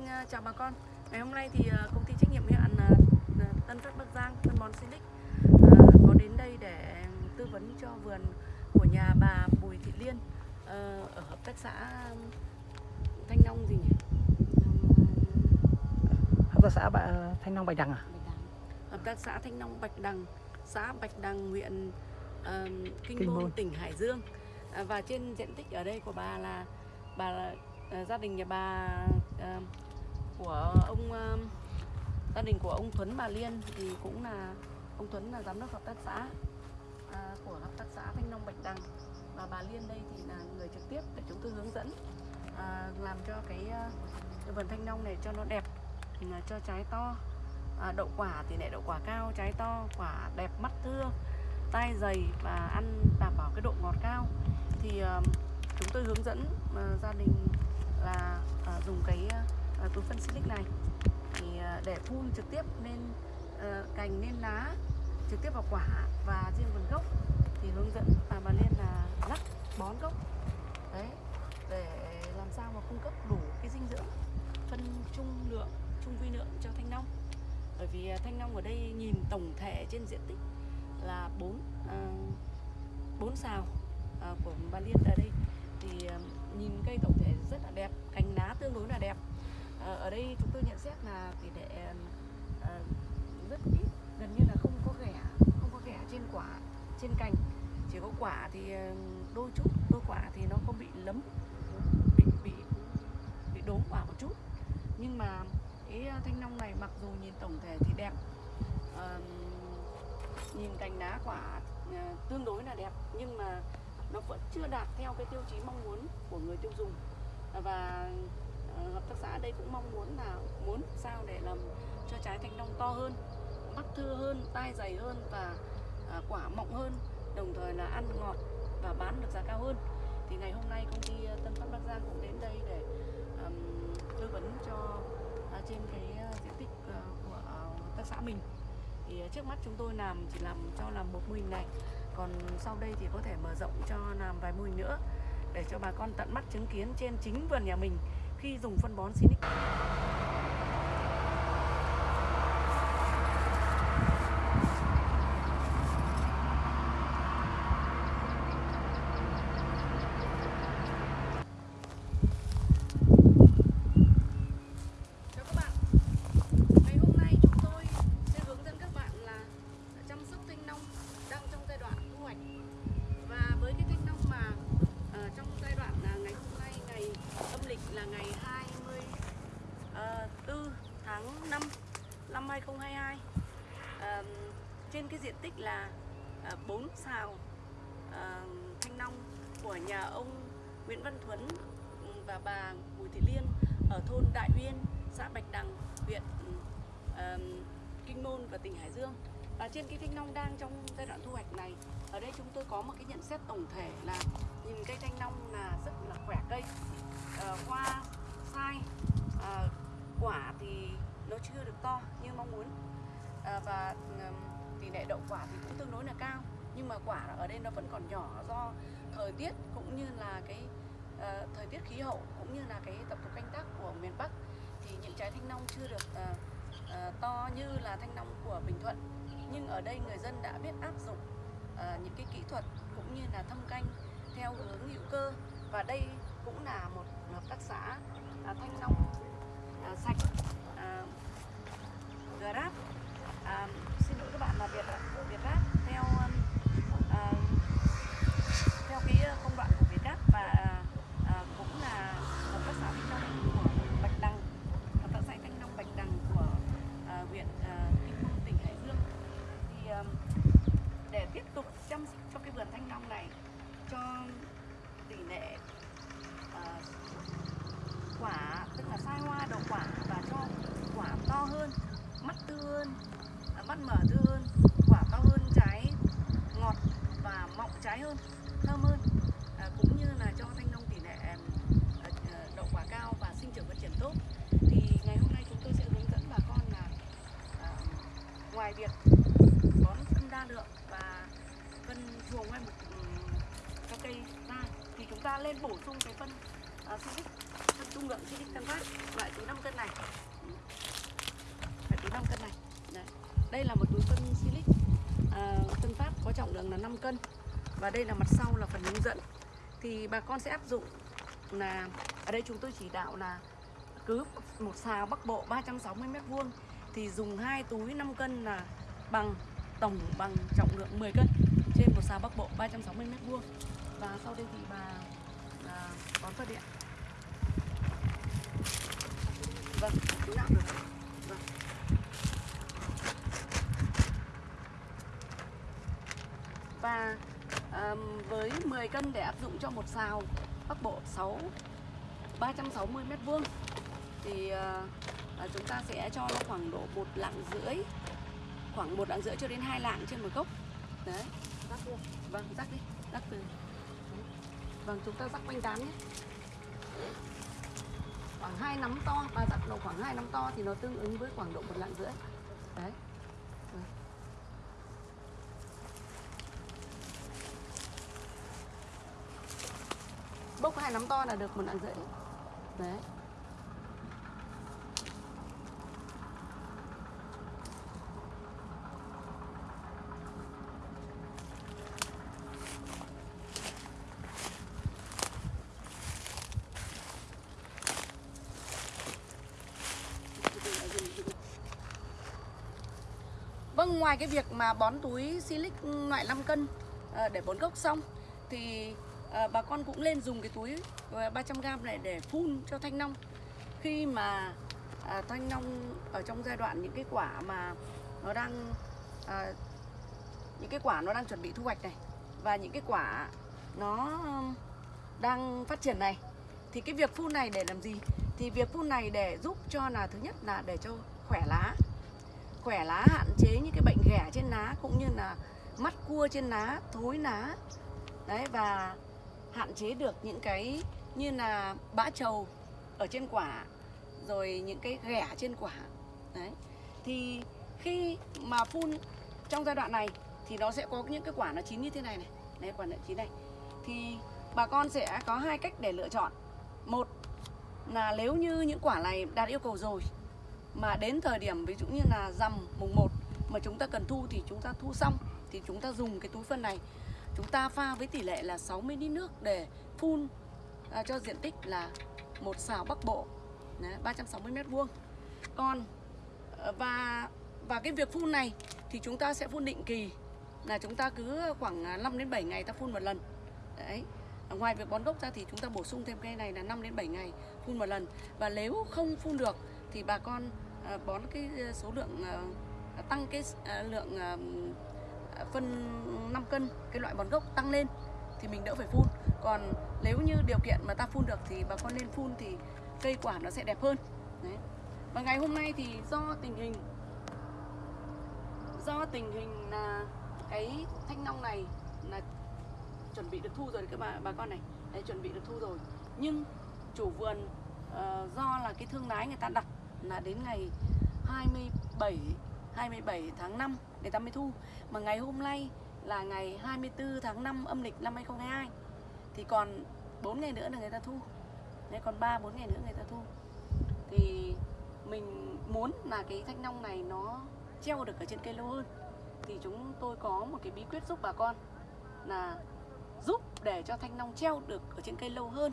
Vâng, à, chào bà con. Ngày hôm nay thì à, công ty trách nhiệm hữu hạn à, Tân Phát Bắc Giang phân bón Silic có đến đây để tư vấn cho vườn của nhà bà Bùi Thị Liên ở hợp tác xã Thanh Long gì nhỉ? hợp tác xã Bạ- Thanh Long Bạch Đằng à? Bạch Đằng. Hợp tác xã Thanh Long Bạch Đằng, xã Bạch Đằng, huyện à, Kinh, Kinh Môn, tỉnh Hải Dương. Và trên diện tích ở đây của bà là bà là, gia đình nhà bà à, của ông ờ, gia đình của ông Tuấn bà Liên thì cũng là ông Tuấn là giám đốc hợp tác xã à, của hợp tác xã Thanh Long Bạch Đằng. Và bà Liên đây thì là người trực tiếp để chúng tôi hướng dẫn à, làm cho cái, cái vườn thanh long này cho nó đẹp là cho trái to à, đậu quả thì lại đậu quả cao trái to quả đẹp mắt thưa tai dày và ăn đảm bảo cái độ ngọt cao. Thì à, chúng tôi hướng dẫn à, gia đình là à, dùng cái à, Ờ, túi phân silic này. Thì ờ, để phun trực tiếp lên ờ, cành, lên lá, trực tiếp vào quả và riêng vườn gốc thì hướng dẫn bà bà Liên là lắc bón gốc. Đấy, để làm sao mà cung cấp đủ cái dinh dưỡng phân trung lượng, trung vi lượng cho thanh long. Bởi vì à, thanh long ở đây nhìn tổng thể trên diện tích là bốn à, bốn sào à, của bà Liên ở đây. Thì nhìn cây tổng thể rất là đẹp, cành lá tương đối là đẹp. Ờ, ở đây chúng tôi nhận xét là tỷ lệ ờ, rất ít gần như là không có ghẻ không có ghẻ trên quả trên cành. Chỉ có quả thì đôi chút đôi quả thì nó không bị lấm bị bị bị đốm quả một chút. Nhưng mà cái thanh long này mặc dù nhìn tổng thể thì đẹp à, nhìn cành lá quả à, tương đối là đẹp nhưng mà nó vẫn chưa đạt theo cái tiêu chí mong muốn của người tiêu dùng. Và hợp tác xã đây cũng mong muốn là muốn sao để làm cho trái thanh long to hơn mắt thưa hơn tai dày hơn và à, quả mọng hơn đồng thời là ăn ngọt và bán được giá cao hơn. Thì ngày hôm nay công ty à, Tân Phát Bắc Giang cũng đến đây để um, tư vấn cho à, trên cái à, diện tích uh, của uh, tác xã mình. Thì uh, trước mắt chúng tôi làm chỉ làm cho làm một mô hình này còn sau đây thì có thể mở rộng cho làm vài mô hình nữa để cho bà con tận mắt chứng kiến trên chính vườn nhà mình khi dùng phân bón Sinic Chào các bạn Ngày hôm nay chúng tôi sẽ hướng dẫn các bạn là chăm sóc thanh long đang trong giai đoạn thu hoạch Và với cái thanh long mà ờ, trong giai đoạn là ngày hôm nay ngày âm lịch là ngày 24 tháng 5 năm 2022 Ờ, Trên cái diện tích là 4 xào ờ, thanh long của nhà ông Nguyễn Văn Thuấn và bà Bùi Thị Liên ở thôn Đại Uyên, xã Bạch Đằng, huyện ừm, Kinh Môn và tỉnh Hải Dương. Và trên cây thanh long đang trong giai đoạn thu hoạch này, ở đây chúng tôi có một cái nhận xét tổng thể là nhìn cây thanh long là rất là khỏe cây. Ờ, à, hoa sai, à, quả thì nó chưa được to như mong muốn à, và tỷ lệ đậu quả thì cũng tương đối là cao nhưng mà quả ở đây nó vẫn còn nhỏ do thời tiết cũng như là cái uh, thời tiết khí hậu cũng như là cái tập tục canh tác của miền Bắc thì những trái thanh long chưa được uh, Ờ, to như là thanh long của Bình Thuận. Nhưng ở đây người dân đã biết áp dụng ờ, những cái kỹ thuật cũng như là thâm canh theo hướng hữu cơ. Và đây cũng là một hợp tác xã ờ, thanh long sạch Grab. Xin lỗi các bạn là Việt ạ Gáp theo um, à, theo cái uh, công đoạn của Việt Gáp và à, cũng là hợp tác xã thanh long của Bạch Đằng hợp tác xã thanh long Bạch Đằng của à, huyện à, Kinh Môn tỉnh Hải Dương thì um, để tiếp tục chăm sóc cho cái vườn thanh long này cho tỷ lệ uh, quả tức là sai hoa đầu quả và cho quả to hơn mắt tươi hơn à, mắt mở tươi hơn quả to hơn trái ngọt và mọng trái hơn à, cũng như là cho thanh long tỷ lệ à, à, đậu quả cao và sinh trưởng phát triển tốt thì ngày hôm nay chúng tôi sẽ hướng dẫn bà con là à, ngoài việc bón phân đa lượng và phân chuồng hay một ừm, cho cây ra thì chúng ta lên bổ sung cái phân à, Silic phân trung lượng Silic Tân Phát loại túi 5 cân này loại túi 5 cân này Đấy. đây là một túi phân Silic à, Tân Phát có trọng lượng là 5 cân và đây là mặt sau là phần hướng dẫn. Thì bà con sẽ áp dụng là ở đây chúng tôi chỉ đạo là cứ một xào Bắc Bộ 360 mét vuông. Thì dùng hai túi 5 cân là bằng tổng bằng trọng lượng 10 cân trên một xào Bắc Bộ 360 mét vuông. Và sau đây thì bà à, bón phân điện. Vâng túi nào được. Vâng. Và um, với 10 cân để áp dụng cho một xào Bắc Bộ 6 360 mét vuông. Thì uh, chúng ta sẽ cho nó khoảng độ một lạng rưỡi khoảng một lạng rưỡi cho đến hai lạng trên một gốc. Đấy. Rắc luôn. Vâng rắc đi rắc từ. Vâng chúng ta rắc quanh tán nhé. Khoảng hai nắm to và rắc độ khoảng hai nắm to thì nó tương ứng với khoảng độ một lạng rưỡi. Đấy. Vâng. Hai nắm to là được một đoạn rưỡi. Đấy. Vâng, ngoài cái việc mà bón túi silic loại 5 cân ờ, để bón gốc xong thì à, bà con cũng lên dùng cái túi ờ, 300g này để phun cho thanh long. Khi mà à, thanh long ở trong giai đoạn những cái quả mà nó đang à, những cái quả nó đang chuẩn bị thu hoạch này và những cái quả nó đang phát triển này thì cái việc phun này để làm gì? Thì việc phun này để giúp cho là thứ nhất là để cho khỏe lá khỏe lá hạn chế những cái bệnh ghẻ trên lá cũng như là mắt cua trên lá thối lá. Đấy và hạn chế được những cái như là bã trầu ở trên quả, rồi những cái ghẻ trên quả. Đấy. Thì khi mà phun trong giai đoạn này thì nó sẽ có những cái quả nó chín như thế này này. Đấy quả nó chín này. Thì bà con sẽ có hai cách để lựa chọn. Một là nếu như những quả này đạt yêu cầu rồi, mà đến thời điểm ví dụ như là rằm mùng 1 mà chúng ta cần thu thì chúng ta thu xong, thì chúng ta dùng cái túi phân này chúng ta pha với tỷ lệ là 60 lít nước để phun à, cho diện tích là một xào Bắc Bộ. Đấy, 360 mét vuông. Còn à, và và cái việc phun này thì chúng ta sẽ phun định kỳ. Là chúng ta cứ khoảng à, 5 đến 7 ngày ta phun một lần. Đấy ngoài việc bón gốc ra thì chúng ta bổ sung thêm cây này là 5 đến 7 ngày phun một lần. Và nếu không phun được thì bà con à, bón cái số lượng tăng cái lượng phân 5 cân cái loại bón gốc tăng lên thì mình đỡ phải phun. Còn nếu như điều kiện mà ta phun được thì bà con nên phun thì cây quả nó sẽ đẹp hơn. Đấy. và ngày hôm nay thì do tình hình do tình hình là cái thanh long này là chuẩn bị được thu rồi các bà bà con này. Đấy, chuẩn bị được thu rồi. Nhưng chủ vườn uh, do là cái thương lái người ta đặt là đến ngày 27 27 tháng 5 người ta mới thu. Mà ngày hôm nay là ngày 24 tháng 5 âm lịch năm 2022 thì còn 4 ngày nữa là người ta thu. Đấy, còn 3 4 ngày nữa người ta thu. Thì mình muốn là cái thanh long này nó treo được ở trên cây lâu hơn. Thì chúng tôi có một cái bí quyết giúp bà con là giúp để cho thanh long treo được ở trên cây lâu hơn.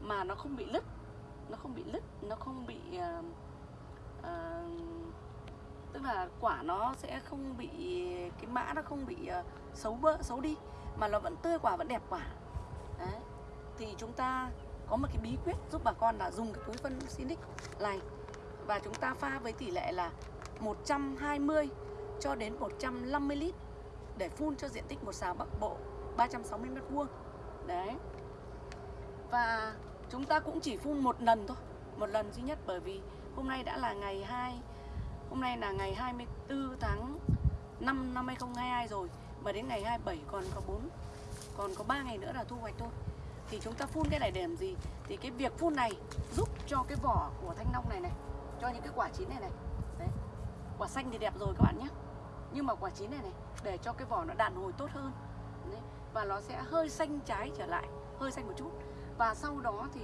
Mà nó không bị lứt nó không bị lứt nó không bị uh, uh, tức là quả nó sẽ không bị, cái mã nó không bị ờ, xấu bỡ, xấu đi, mà nó vẫn tươi quả, vẫn đẹp quả. Đấy. Thì chúng ta có một cái bí quyết giúp bà con là dùng cái túi phân Sinic này. Và chúng ta pha với tỷ lệ là 120 cho đến 150 lít để phun cho diện tích một xào Bắc Bộ 360 mét vuông. Đấy. Và chúng ta cũng chỉ phun một lần thôi, một lần duy nhất bởi vì hôm nay đã là ngày 2 hôm nay là ngày 24 tháng 5 năm 2022 rồi, mà đến ngày 27 còn có 4 còn có 3 ngày nữa là thu hoạch thôi. Thì chúng ta phun cái này để làm gì? Thì cái việc phun này giúp cho cái vỏ của thanh long này này, cho những cái quả chín này này. Đấy, quả xanh thì đẹp rồi các bạn nhé. Nhưng mà quả chín này này, để cho cái vỏ nó đàn hồi tốt hơn. Đấy. và nó sẽ hơi xanh trái trở lại, hơi xanh một chút. Và sau đó thì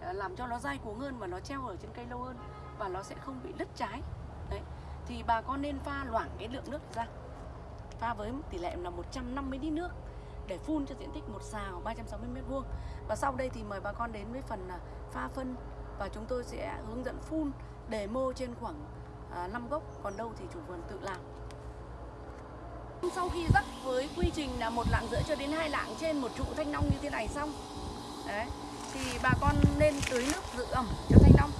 ờ, làm cho nó dai cuống hơn và nó treo ở trên cây lâu hơn, và nó sẽ không bị đứt trái đấy thì bà con nên pha loãng cái lượng nước ra. Pha với tỷ lệ là 150 lít nước để phun cho diện tích một xào 360 mét vuông. Và sau đây thì mời bà con đến với phần là pha phân và chúng tôi sẽ hướng dẫn phun để mô trên khoảng à, 5 gốc còn đâu thì chủ vườn tự làm. Sau khi rắc với quy trình là một lạng rưỡi cho đến hai lạng trên một trụ thanh long như thế này xong đấy thì bà con nên tưới nước giữ ẩm cho thanh long.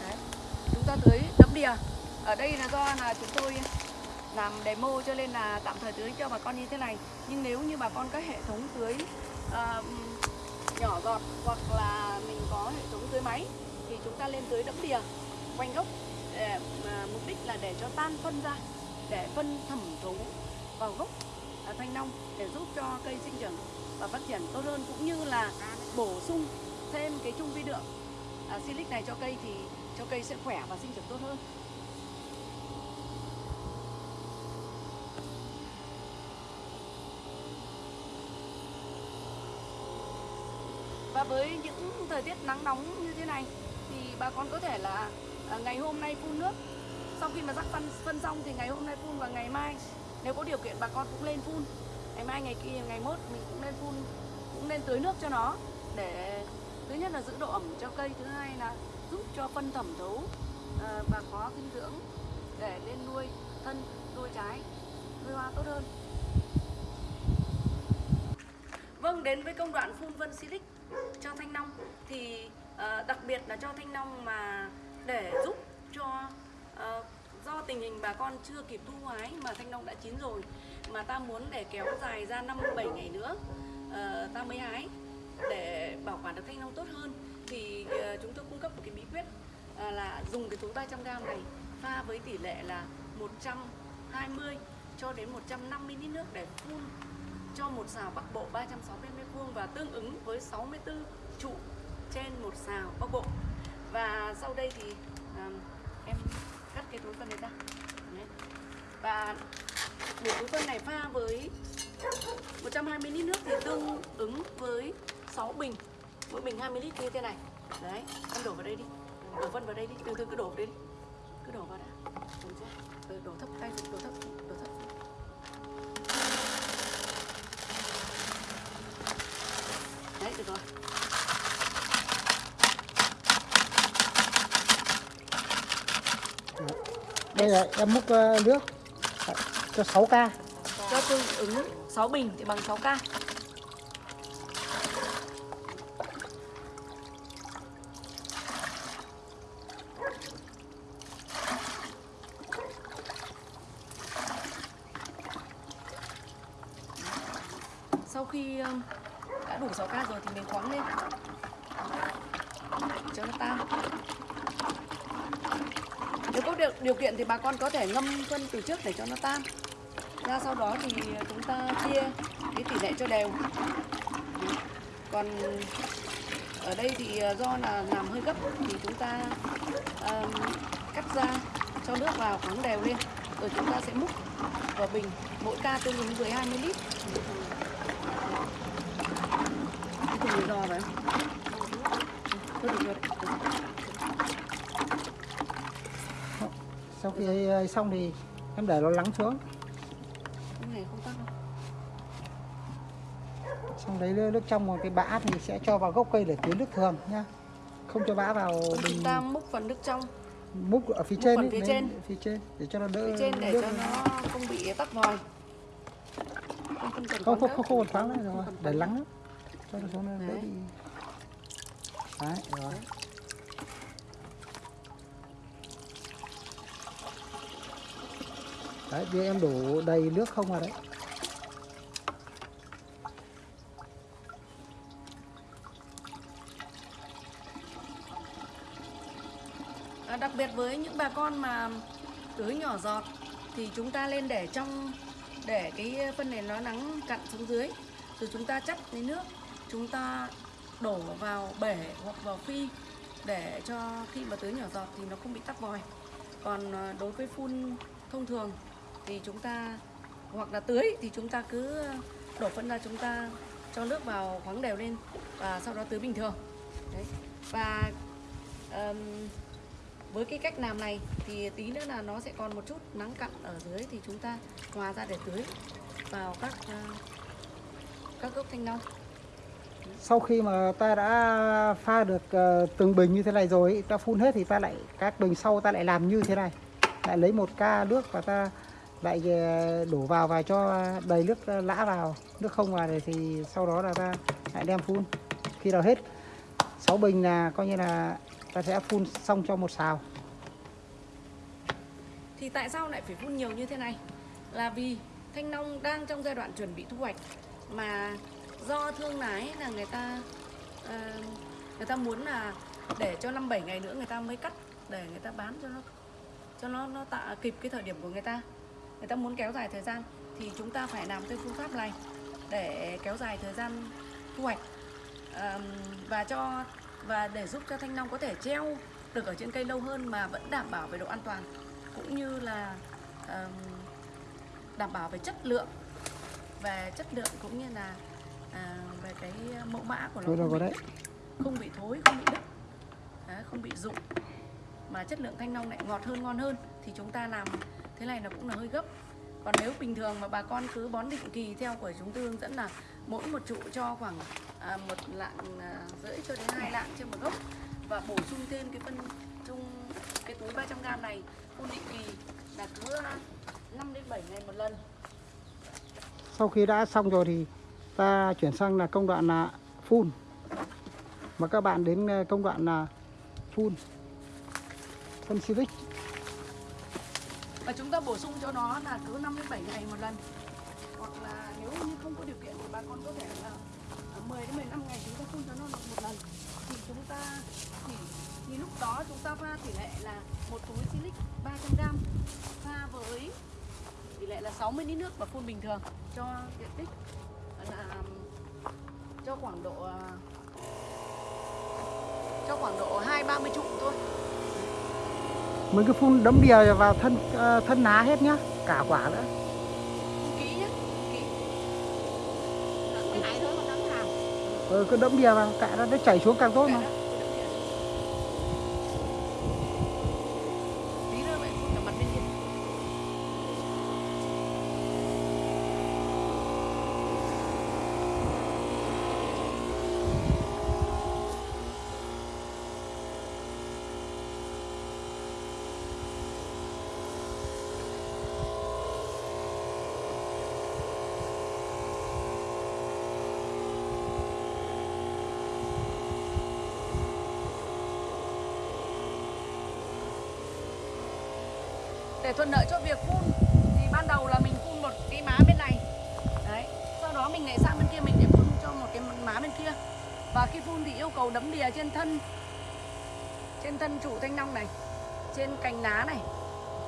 Đấy chúng ta tưới đẫm đìa ở đây là do là chúng tôi làm demo cho nên là tạm thời tưới cho bà con như thế này. Nhưng nếu như bà con có hệ thống tưới uh, nhỏ giọt hoặc là mình có hệ thống tưới máy thì chúng ta lên tưới đẫm đìa quanh gốc để, uh, mục đích là để cho tan phân ra để phân thẩm thấu vào gốc uh, thanh long để giúp cho cây sinh trưởng và phát triển tốt hơn. Cũng như là bổ sung thêm cái chung vi lượng uh, à, silic này cho cây thì cho cây sẽ khỏe và sinh trưởng tốt hơn. Với những thời tiết nắng nóng như thế này, thì bà con có thể là ờ, ngày hôm nay phun nước. Sau khi mà rắc phân phân xong thì ngày hôm nay phun và ngày mai nếu có điều kiện bà con cũng lên phun. Ngày mai, ngày kia, ngày mốt mình cũng nên phun, cũng nên tưới nước cho nó để thứ nhất là giữ độ ẩm cho cây, thứ hai là giúp cho phân thẩm thấu ờ, và có dinh dưỡng để lên nuôi thân, nuôi trái, nuôi hoa tốt hơn vâng đến với công đoạn phun vân silic cho thanh long. Thì uh, đặc biệt là cho thanh long mà để giúp cho uh, do tình hình bà con chưa kịp thu hái mà thanh long đã chín rồi mà ta muốn để kéo dài ra 57 ngày nữa uh, ta mới hái để bảo quản được thanh long tốt hơn thì uh, chúng tôi cung cấp một cái bí quyết uh, là dùng cái túi 300g này pha với tỷ lệ là 120 cho đến 150 lít nước để phun cho một xào bắc bộ 360 m2 và tương ứng với 64 trụ trên một xào bắc bộ. Và sau đây thì um, em cắt cái túi phân này ra. Đấy. và một túi phân này pha với 120 lít nước thì tương ứng với 6 bình. Mỗi bình 20 lít như thế này. Đấy em đổ vào đây đi. Đổ phân vào đây đi. Từ từ cứ đổ vào đây đi. Cứ đổ vào đã. Đổ chưa? Ừ, đổ thấp tay đổ thấp. Được rồi Đây là em múc ờ, nước. Cho 6 ca. cho tương ứng 6 bình thì bằng 6 ca. Sau khi đủ 6 ca rồi thì mình khoáng lên. Cho nó tan. Nếu có điều, điều kiện thì bà con có thể ngâm phân từ trước để cho nó tan. Ra sau đó thì chúng ta chia cái tỷ lệ cho đều. Còn ở đây thì ờ, do là làm hơi gấp thì chúng ta um, cắt ra cho nước vào khoáng đều lên. Rồi chúng ta sẽ múc vào bình mỗi ca tương ứng với 20 lít cái thùng này giò phải không? Thôi được rồi đấy. Sau khi ờ, xong thì em để nó lắng xuống. Không. Xong lấy nước trong một cái bã thì sẽ cho vào gốc cây để tưới nước thường nhá. Không cho bã vào bình chúng ta múc phần nước trong múc ở phía múc trên phần phía trên. phía trên để cho nó đỡ phía trên để nước. cho nó không bị tắc vòi không, không, cần không khoáng không không nữa. không còn khoáng nữa rồi Không cần để lắng. Cho nó xuống đỡ Đấy. đấy rồi. Đấy bây em đổ đầy nước không vào đấy. À, đặc biệt với những bà con mà tưới nhỏ giọt thì chúng ta lên để trong để cái phân này nó nắng cặn xuống dưới rồi chúng ta chắt lấy nước chúng ta đổ vào bể hoặc vào phi để cho khi mà tưới nhỏ giọt thì nó không bị tắc vòi. Còn ờ, đối với phun thông thường thì chúng ta hoặc là tưới thì chúng ta cứ đổ phân ra chúng ta cho nước vào khoáng đều lên và sau đó tưới bình thường. Đấy. và um, với cái cách làm này thì tí nữa là nó sẽ còn một chút nắng cặn ở dưới thì chúng ta hòa ra để tưới vào các uh, các gốc thanh long sau khi mà ta đã pha được ờ, từng bình như thế này rồi ta phun hết thì ta lại, các bình sau ta lại làm như thế này. Lại lấy một ca nước và ta lại ờ, đổ vào và cho đầy nước ờ, lã vào. Nước không vào thì sau đó là ta lại đem phun. Khi nào hết 6 bình là coi như là ta sẽ phun xong cho một xào. Thì tại sao lại phải phun nhiều như thế này? Là vì thanh long đang trong giai đoạn chuẩn bị thu hoạch mà do thương lái là người ta ờ, người ta muốn là để cho năm bảy ngày nữa người ta mới cắt để người ta bán cho nó cho nó nó tạ kịp cái thời điểm của người ta. Người ta muốn kéo dài thời gian thì chúng ta phải làm theo phương pháp này để kéo dài thời gian thu hoạch. Ờm, và cho và để giúp cho thanh long có thể treo được ở trên cây lâu hơn mà vẫn đảm bảo về độ an toàn cũng như là um, đảm bảo về chất lượng về chất lượng cũng như là à, về cái mẫu mã của nó thôi không bị, đấy. không bị thối không bị đứt. Đấy, không bị rụng. Mà chất lượng thanh long lại ngọt hơn ngon hơn thì chúng ta làm thế này nó cũng là hơi gấp. Còn nếu bình thường mà bà con cứ bón định kỳ theo của chúng tôi hướng dẫn là mỗi một trụ cho khoảng à, một lạng à, rưỡi cho đến hai lạng trên một gốc và bổ sung thêm cái phân chung cái túi 300g này phun định kỳ là cứ 5 đến 7 ngày một lần. Sau khi đã xong rồi thì ta chuyển sang là công đoạn là phun. Và các bạn đến ờ, công đoạn là phun. Phân silic. Và chúng ta bổ sung cho nó là cứ 5 đến 7 ngày một lần. Hoặc là nếu như không có điều kiện thì bà con có thể là ờ, 10 đến 15 ngày chúng ta phun cho nó một lần. Thì chúng ta chỉ thì lúc đó chúng ta pha tỷ lệ là một túi silic 300g pha với tỷ lệ là 60 lít nước và phun bình thường cho diện tích là cho khoảng độ à, cho khoảng độ hai ba mươi trụ thôi. Mình cứ phun đấm đìa vào thân ờ, thân lá hết nhá cả quả nữa. Kỹ cái này thôi còn ừ, cứ đấm đìa vào cạn ra nó chảy xuống càng tốt mà Tí nữa vậy phun cả mặt bên kia. Để thuận lợi cho việc phun thì ban đầu là mình phun một cái má bên này. Đấy. Sau đó mình lại sang bên kia mình để phun cho một cái má bên kia. Và khi phun thì yêu cầu đấm đìa trên thân trên thân trụ thanh long này, trên cành lá này,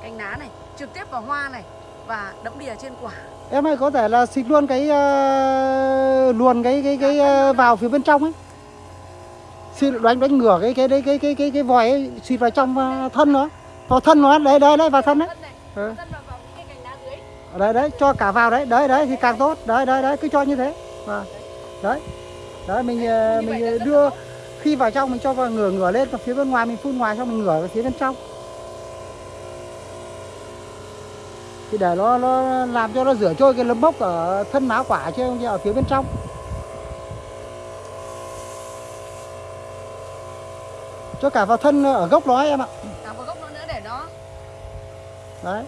cành lá này, trực tiếp vào hoa này và đấm đìa trên quả. em ơi có thể là xịt luôn cái ờ, luồn cái cái cái ờ, vào phía bên trong ấy xịt đánh đánh ngửa cái cái cái cái cái cái cái vòi ấy xịt vào trong ờ, thân nó vào thân nó đấy đấy đấy vào thân đấy. Ừ. vào vào đấy đấy cho cả vào đấy. Đấy đấy thì càng tốt. Đấy đấy đấy cứ cho như thế. Và đấy. Đấy mình ờ, mình ờ, đưa khi vào trong mình cho vào ngửa ngửa lên và phía bên ngoài mình phun ngoài xong mình ngửa về phía bên trong. Thì để nó nó làm cho nó rửa trôi cái nấm mốc ở thân má quả chứ không ở phía bên trong. Cho cả vào thân ở gốc nó em ạ. Cả vào gốc nó nữa để nó đấy.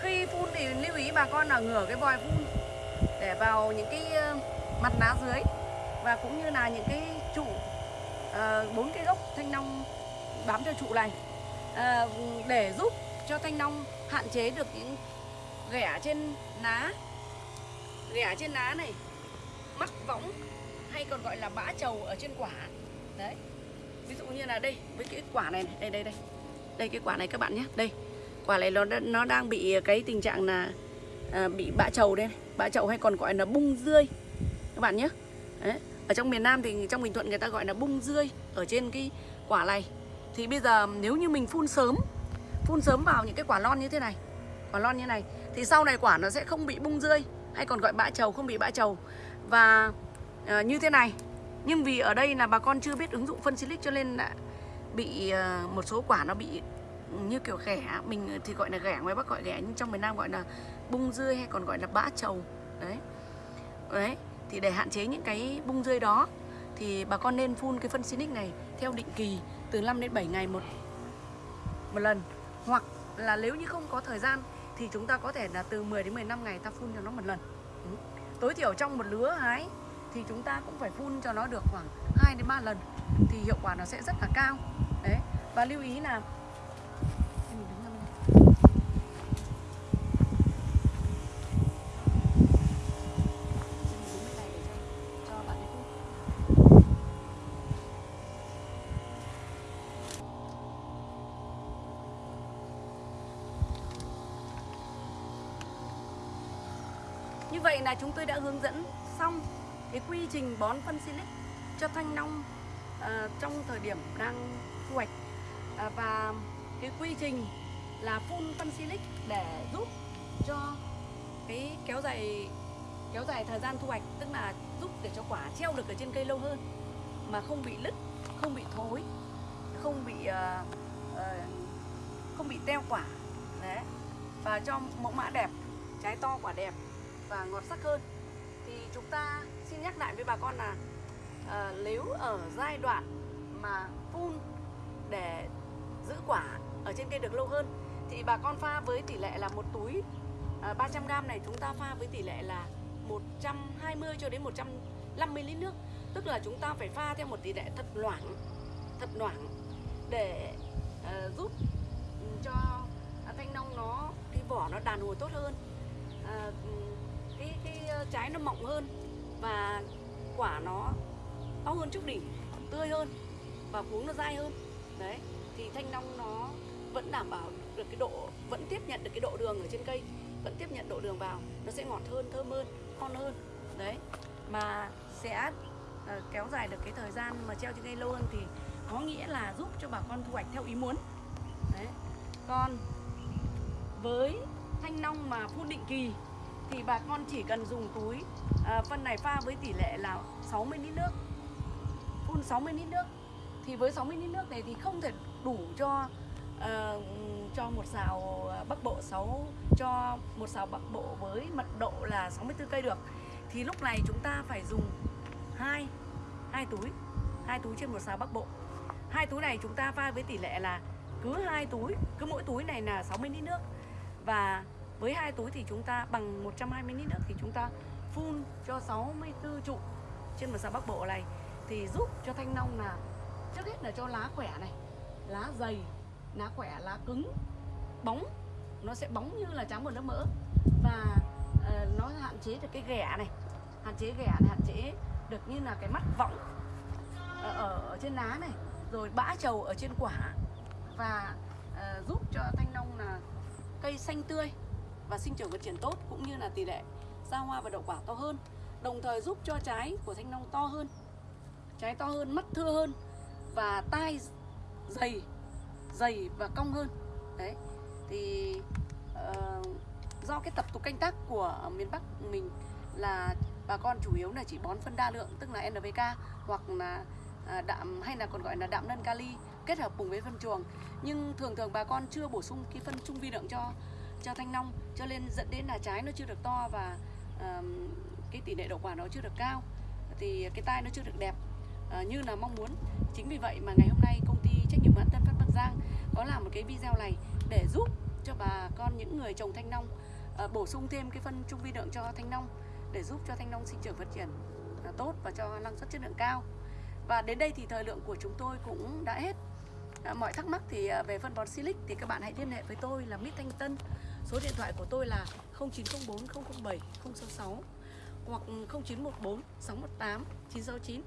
Khi phun thì lưu ý bà con là ngửa cái vòi phun để vào những cái ờ, mặt lá dưới và cũng như là những cái trụ bốn bốn cái gốc thanh long bám theo trụ này. Ờ, để giúp cho thanh long hạn chế được những ghẻ trên lá ghẻ trên lá này mắc võng hay còn gọi là bã trầu ở trên quả. Đấy ví dụ như là đây với cái quả này, này đây đây đây. Đây cái quả này các bạn nhé. Đây quả này nó nó đang bị cái tình trạng là à, bị bã trầu đây này. bã trầu hay còn gọi là bung rươi. Các bạn nhé. Đấy. ở trong miền Nam thì trong Bình Thuận người ta gọi là bung rươi ở trên cái quả này. Thì bây giờ nếu như mình phun sớm phun sớm vào những cái quả lon như thế này quả lon như này thì sau này quả nó sẽ không bị bung rươi hay còn gọi bã trầu không bị bã trầu. Và à, như thế này nhưng vì ở đây là bà con chưa biết ứng dụng phân silic cho nên là bị ờ, một số quả nó bị như kiểu ghẻ mình thì gọi là ghẻ, ngoài bắc gọi ghẻ, nhưng trong miền nam gọi là bung rươi hay còn gọi là bã trầu. Đấy. Đấy, thì để hạn chế những cái bung rươi đó thì bà con nên phun cái phân silic này theo định kỳ từ 5 đến 7 ngày một một lần. Hoặc là nếu như không có thời gian thì chúng ta có thể là từ 10 đến 15 ngày ta phun cho nó một lần. Ừ. tối thiểu trong một lứa hái thì chúng ta cũng phải phun cho nó được khoảng 2 đến 3 lần thì hiệu quả nó sẽ rất là cao. Đấy, và lưu ý là Như vậy là chúng tôi đã hướng dẫn cái quy trình bón phân silic cho thanh long ờ, trong thời điểm đang thu hoạch. À, và cái quy trình là phun phân silic để giúp cho cái kéo dài kéo dài thời gian thu hoạch tức là giúp để cho quả treo được ở trên cây lâu hơn mà không bị lứt không bị thối không bị uh, uh, không bị teo quả. Đấy. Và cho mẫu mã đẹp trái to quả đẹp và ngọt sắc hơn. Thì chúng ta xin nhắc lại với bà con là ờ, nếu ở giai đoạn mà phun để giữ quả ở trên cây được lâu hơn thì bà con pha với tỷ lệ là một túi à, 300g này chúng ta pha với tỷ lệ là 120 cho đến 150 lít nước. Tức là chúng ta phải pha theo một tỷ lệ thật loãng thật loãng để uh, giúp ừ, cho thanh long nó cái vỏ nó đàn hồi tốt hơn. Uh, cái cái ờ, trái nó mọng hơn và quả nó to hơn trúc đỉnh tươi hơn và cuống nó dai hơn. Đấy thì thanh long nó vẫn đảm bảo được cái độ vẫn tiếp nhận được cái độ đường ở trên cây vẫn tiếp nhận độ đường vào nó sẽ ngọt hơn thơm hơn ngon hơn. Đấy mà sẽ uh, kéo dài được cái thời gian mà treo trên cây lâu hơn thì có nghĩa là giúp cho bà con thu hoạch theo ý muốn. Đấy còn với thanh long mà phun định kỳ thì bà con chỉ cần dùng túi. À, phân này pha với tỷ lệ là 60 lít nước. Phun 60 lít nước. Thì với 60 lít nước này thì không thể đủ cho ờ, cho một xào bắc bộ 6 cho một xào bắc bộ với mật độ là 64 cây được. Thì lúc này chúng ta phải dùng hai hai túi hai túi trên một xào bắc bộ. Hai túi này chúng ta pha với tỷ lệ là cứ hai túi cứ mỗi túi này là 60 lít nước. Và với hai túi thì chúng ta bằng 120 lít nước thì chúng ta phun cho 64 trụ trên một xã bắc bộ này. Thì giúp cho thanh long là trước hết là cho lá khỏe này lá dày lá khỏe lá cứng bóng. Nó sẽ bóng như là trắng một lớp mỡ. Và uh, nó hạn chế được cái ghẻ này hạn chế ghẻ này hạn chế được như là cái mắt võng ở, ở, ở trên lá này. Rồi bã trầu ở trên quả. Và uh, giúp cho thanh long là cây xanh tươi và sinh trưởng phát triển tốt cũng như là tỷ lệ ra hoa và đậu quả to hơn đồng thời giúp cho trái của thanh long to hơn trái to hơn mắt thưa hơn và tai dày dày và cong hơn. Đấy thì uh, do cái tập tục canh tác của miền Bắc mình là bà con chủ yếu là chỉ bón phân đa lượng tức là NPK hoặc là à, đạm hay là còn gọi là đạm nân kali kết hợp cùng với phân chuồng. Nhưng thường thường bà con chưa bổ sung cái phân trung vi lượng cho cho thanh long cho nên dẫn đến là trái nó chưa được to và ờm, cái tỷ lệ đậu quả nó chưa được cao thì cái tai nó chưa được đẹp uh, như là mong muốn. Chính vì vậy mà ngày hôm nay công ty trách nhiệm hữu hạn Tân Phát Bắc Giang có làm một cái video này để giúp cho bà con những người trồng thanh long uh, bổ sung thêm cái phân trung vi lượng cho thanh long để giúp cho thanh long sinh trưởng phát triển uh, tốt và cho năng suất chất lượng cao. Và đến đây thì thời lượng của chúng tôi cũng đã hết. À, mọi thắc mắc thì à, về phân bón Silic thì các bạn hãy liên hệ với tôi là Mít Thanh Tân. Số điện thoại của tôi là 0904 007 066 hoặc 0914 618 969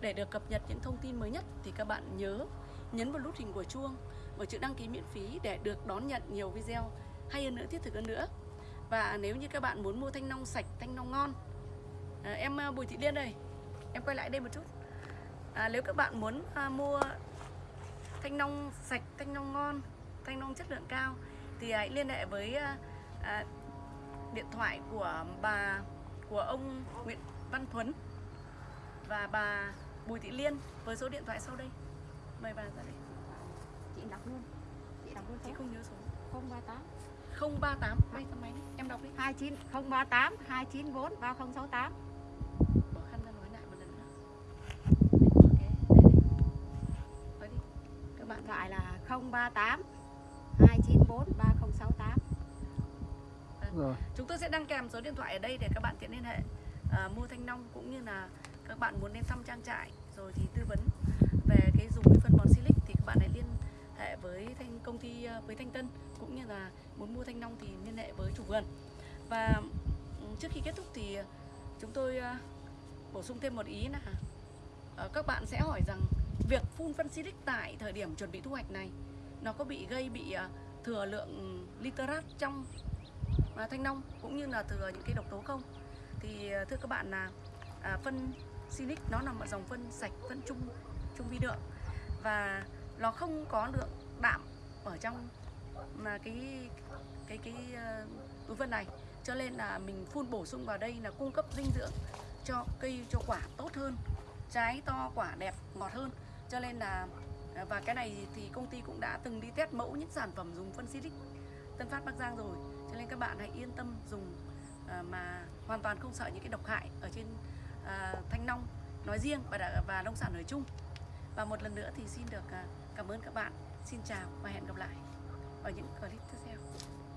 để được cập nhật những thông tin mới nhất thì các bạn nhớ nhấn vào nút hình của chuông và chữ đăng ký miễn phí để được đón nhận nhiều video hay hơn nữa thiết thực hơn nữa. Và nếu như các bạn muốn mua thanh long sạch thanh long ngon à, em à, Bùi Thị Liên đây em quay lại đây một chút. À, nếu các bạn muốn à, mua thanh long sạch thanh long ngon thanh long chất lượng cao thì hãy liên hệ với à, à, điện thoại của bà của ông Nguyễn Văn Thuấn và bà Bùi Thị Liên với số điện thoại sau đây. Mời bà ra đây. chị đọc luôn chị đọc luôn Chị không nhớ số. 038 038 may tấm máy. Em đọc đi. 29 038 294 3068 038 294 3068 rồi. Chúng tôi sẽ đăng kèm số điện thoại ở đây để các bạn tiện liên hệ à, mua thanh long cũng như là các bạn muốn đến thăm trang trại. Rồi thì tư vấn về cái dùng cái phân bón silic thì các bạn hãy liên hệ với thanh công ty à, với Thanh Tân cũng như là muốn mua thanh long thì liên hệ với chủ vườn. Và ừ, trước khi kết thúc thì chúng tôi à, bổ sung thêm một ý là ờ, các bạn sẽ hỏi rằng việc phun phân silic tại thời điểm chuẩn bị thu hoạch này nó có bị gây bị à, thừa lượng literat trong à, thanh long cũng như là thừa những cái độc tố không? Thì à, thưa các bạn là à, phân silic nó nằm ở dòng phân sạch phân trung trung vi lượng. Và nó không có lượng đạm ở trong mà cái cái cái túi phân này. Cho nên là mình phun bổ sung vào đây là cung cấp dinh dưỡng cho cây cho quả tốt hơn trái to quả đẹp ngọt hơn. Cho nên là Ờ, và cái này thì công ty cũng đã từng đi test mẫu những sản phẩm dùng phân silic Tân Phát Bắc Giang rồi. Cho nên các bạn hãy yên tâm dùng ờ, mà hoàn toàn không sợ những cái độc hại ở trên ờ, thanh long nói riêng và đã, và nông sản nói chung. Và một lần nữa thì xin được cảm ơn các bạn. Xin chào và hẹn gặp lại ở những clip tiếp theo.